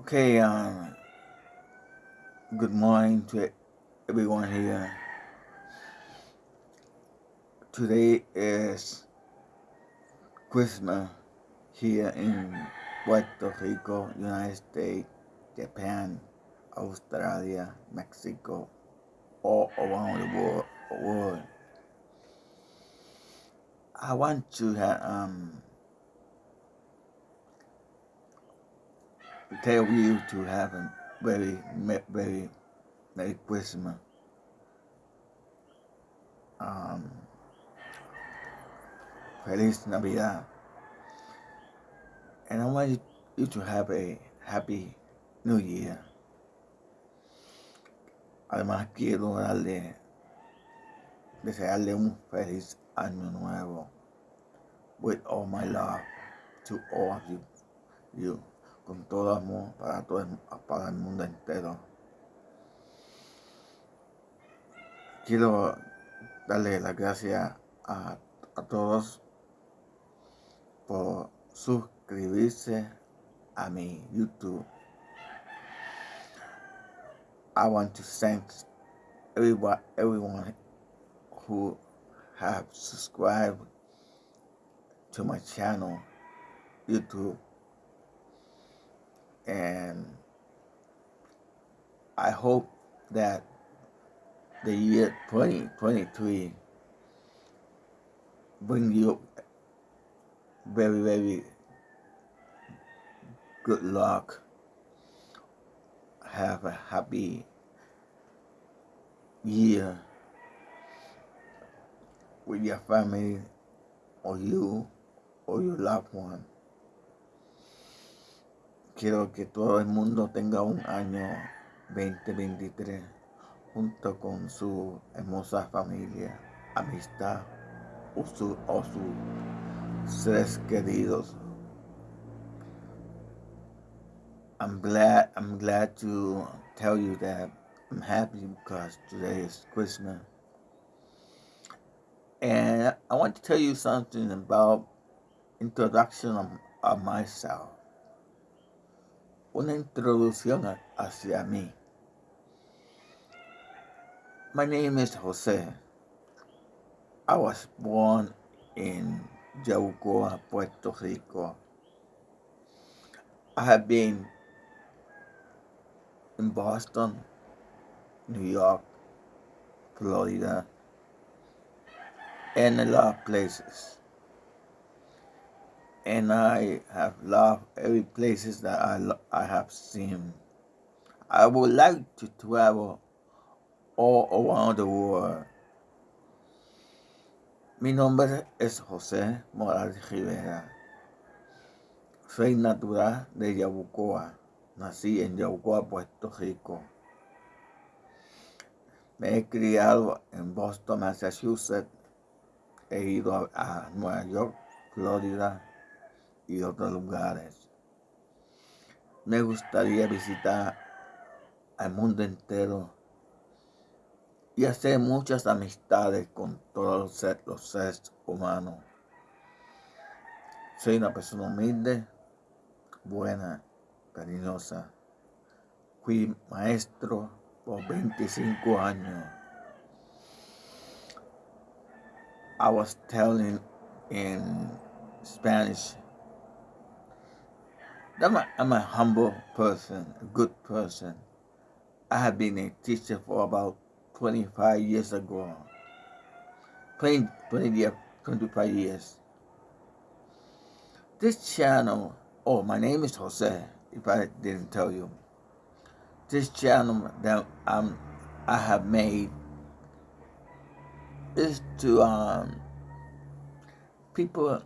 Okay, um, good morning to everyone here. Today is Christmas here in Puerto Rico, United States, Japan, Australia, Mexico, all around the world. world. I want to have, um, tell you to have a very, very Merry Christmas. Um, Feliz Navidad. And I want you to have a happy New Year. Además quiero darle, desearle un feliz año nuevo with all my love to all of you. you con todo amor para todo el, para el mundo entero. Quiero darle las gracias a, a todos por suscribirse a mi YouTube. I want to thank everyone, everyone who have subscribed to my channel, YouTube and I hope that the year 2023 bring you very, very good luck. Have a happy year with your family or you or your loved one. Quiero que todo el mundo tenga un año 2023 junto con su hermosa familia, amistad o, su, o sus seres queridos. I'm glad I'm glad to tell you that I'm happy because today is Christmas. And I want to tell you something about introduction of, of myself. Una introducción hacia mí. My name is Jose. I was born in Yabucoa, Puerto Rico. I have been in Boston, New York, Florida, and a lot of places and I have loved every places that I, I have seen. I would like to travel all around the world. Mi nombre es José Morales Rivera. Soy natural de Yabucoa. Nací en Yabucoa, Puerto Rico. Me he criado en Boston, Massachusetts. He ido a Nueva York, Florida, y otros lugares. Me gustaría visitar al mundo entero y hacer muchas amistades con todos los seres, humanos. Soy una persona humilde, buena, cariñosa. Fui maestro por 25 años. I was telling in Spanish I'm a, I'm a humble person, a good person. I have been a teacher for about 25 years ago. 20, 20 years, 25 years. This channel, oh, my name is Jose, if I didn't tell you. This channel that um, I have made is to um, people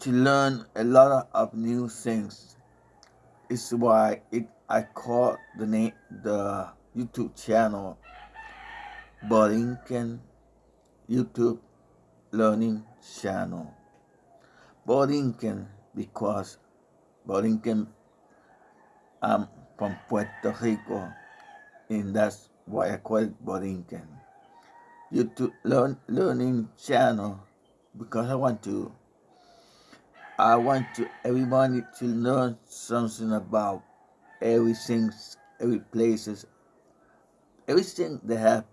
to learn a lot of new things. It's why it I call the name the YouTube channel Borinquen YouTube Learning Channel. Borinquen because Borinquen I'm from Puerto Rico and that's why I call it Borinquen. YouTube learn, Learning Channel because I want to I want to everybody to learn something about everything, every places, everything they have,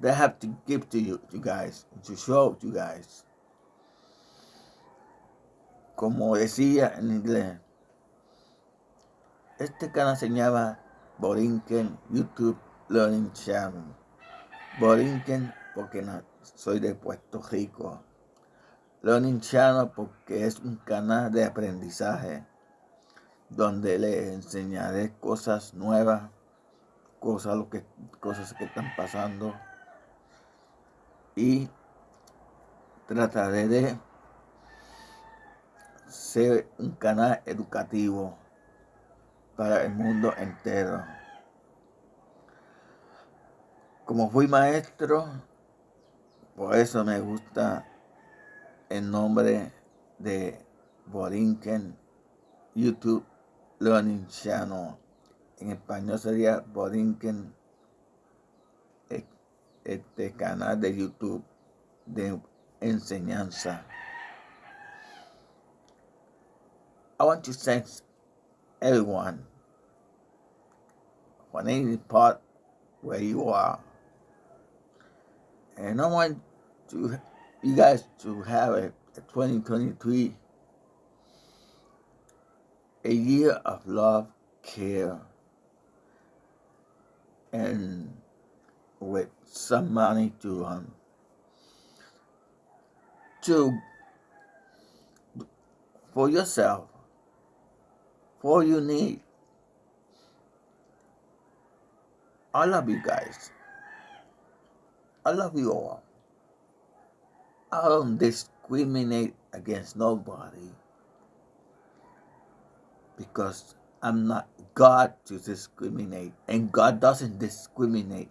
they have to give to you, you guys, to show you guys. Como decía en inglés, este canal se llama Borinquen YouTube Learning Channel. Borinquen porque soy de Puerto Rico. Learning Channel porque es un canal de aprendizaje donde le enseñaré cosas nuevas, cosas, lo que, cosas que están pasando y trataré de ser un canal educativo para el mundo entero. Como fui maestro, por eso me gusta el nombre de Borinquen YouTube Learning Channel. En español sería Borinquen, e, eh, este canal de YouTube de enseñanza. I want to thank everyone for any part where you are. And I want to you guys to have a, a 2023 a year of love, care, and with some money to um to for yourself for you need. I love you guys. I love you all. I don't discriminate against nobody because I'm not God to discriminate and God doesn't discriminate.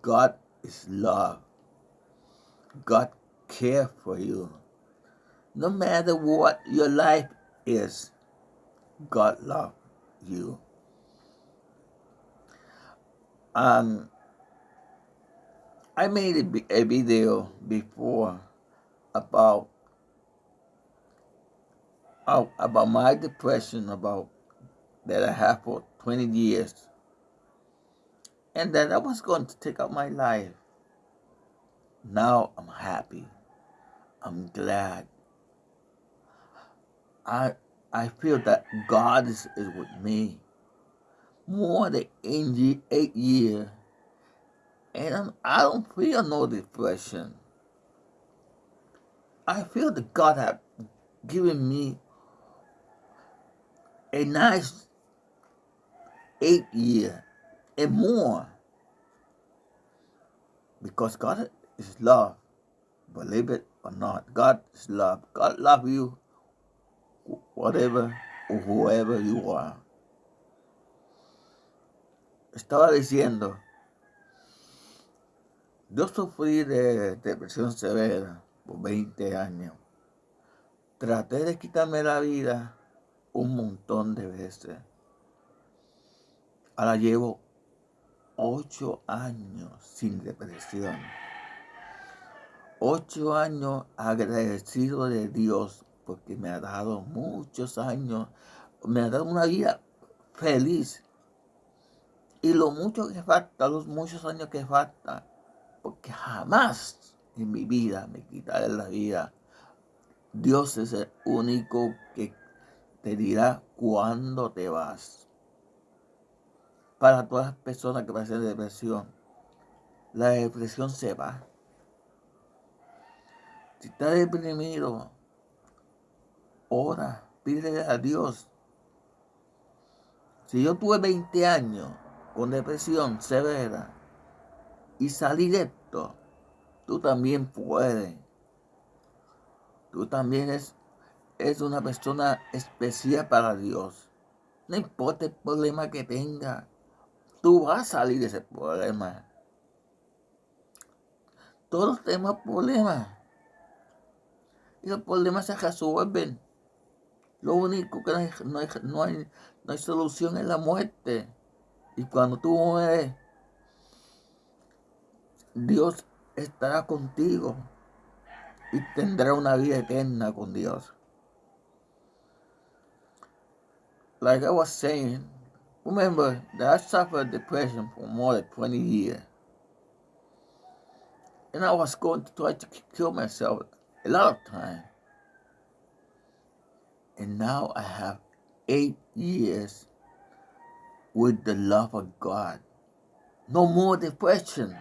God is love. God care for you. No matter what your life is, God love you. Um, I made a, a video before about about my depression about that I had for 20 years and that I was going to take out my life. Now I'm happy. I'm glad. I I feel that God is, is with me more than eight years, and I'm, I don't feel no depression. I feel that God has given me a nice eight year and more because God is love. Believe it or not, God is love. God love you whatever or whoever you are. Estaba diciendo, yo sufrí de depresión severa por 20 años. Traté de quitarme la vida un montón de veces. Ahora llevo 8 años sin depresión. 8 años agradecido de Dios porque me ha dado muchos años, me ha dado una vida feliz. Y lo mucho que falta, los muchos años que falta, porque jamás en mi vida me quitaré la vida. Dios es el único que te dirá cuándo te vas. Para todas las personas que pasan depresión, la depresión se va. Si estás deprimido, ora, pídele a Dios. Si yo tuve 20 años con depresión severa y salí de esto, tú también puedes. Tú también es, es una persona especial para Dios. No importa el problema que tenga, tú vas a salir de ese problema. Todos tenemos problemas. Y los problemas se resuelven. Lo único que no hay, no hay, no hay, solución es la muerte. Y cuando tú mueres, Dios estará contigo y tendrá una vida eterna con Dios. like I was saying, remember that I suffered depression for more than 20 years. And I was going to try to kill myself a lot of times. And now I have eight years with the love of God. No more depression.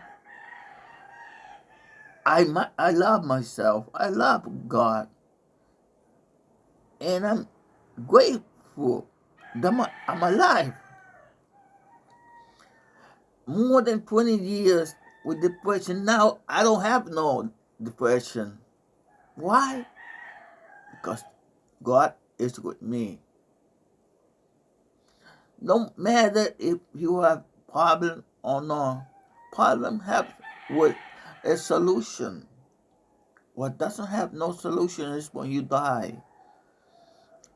I, I love myself. I love God. And I'm grateful that I'm alive. More than 20 years with depression. Now I don't have no depression. Why? Because God is with me. No matter if you have problem or not, problem have with a solution. What doesn't have no solution is when you die.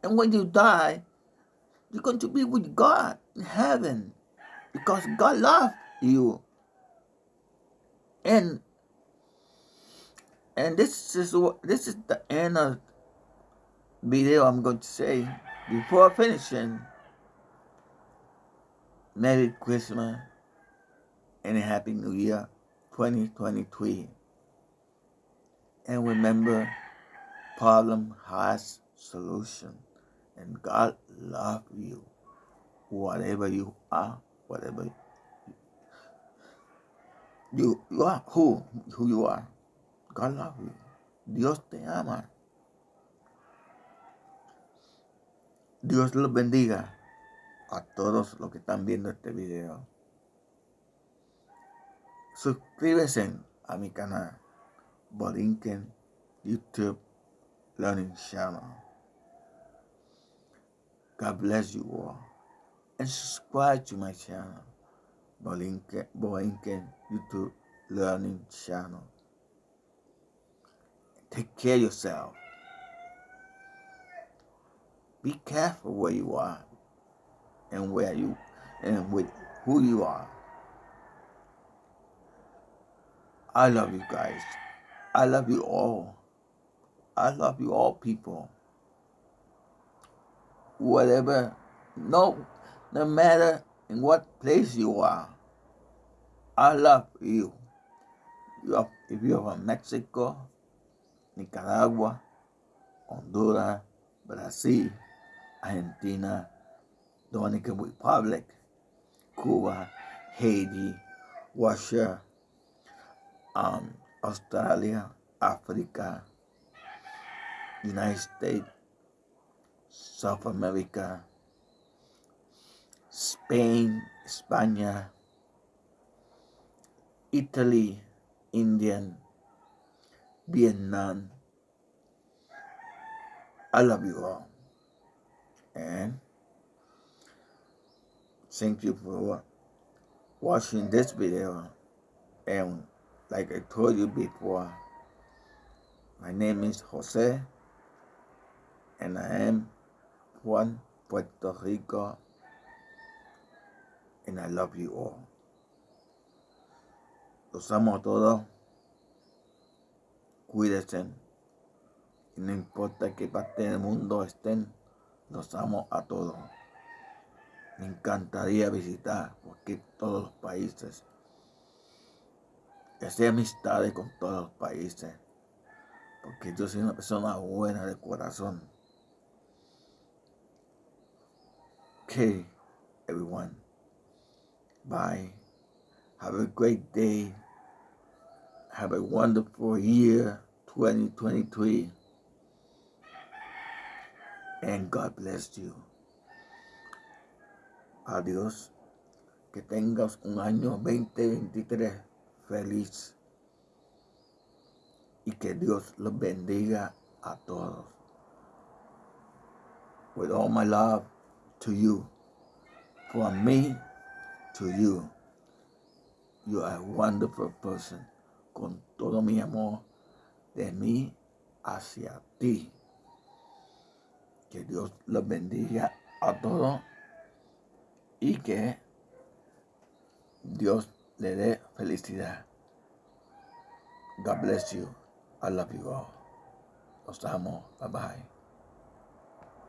And when you die, you're going to be with God in heaven because God loves you. And and this is what this is the end of video I'm going to say before finishing. Merry Christmas and a Happy New Year 2023. And remember, problem has solution. And God love you. Whatever you are, whatever you, you are, who, who you are. God love you. Dios te ama. Dios los bendiga a todos los que están viendo este video. Suscríbete a mi canal Borinquen YouTube Learning Channel. God bless you all. And subscribe to my channel Borinquen, Borinquen YouTube Learning Channel. Take care of yourself. Be careful where you are and where you and with who you are. I love you guys. I love you all. I love you all people. Whatever, no, no matter in what place you are, I love you. you are, if you're from Mexico, Nicaragua, Honduras, Brazil, Argentina, Dominican Republic, Cuba, Haiti, Russia, um, Australia, Africa, United States, South America, Spain, España, Italy, Indian, Vietnam. I love you all. And thank you for watching this video. And like I told you before, my name is Jose and I am Juan Puerto Rico and I love you all. Los amo a todos. Cuídense. Y no importa qué parte del mundo estén, los amo a todos. Me encantaría visitar porque todos los países. Hacer amistades con todos los países. Porque yo soy una persona buena de corazón. Okay, everyone. Bye. Have a great day. Have a wonderful year 2023. And God bless you. Adiós. Que tengas un año 2023 feliz. Y que Dios los bendiga a todos. With all my love to you. From me to you. You are a wonderful person. Con todo mi amor de mí hacia ti. Que Dios los bendiga a todos y que Dios le dé felicidad. God bless you. I love you all. Los amo. Bye bye.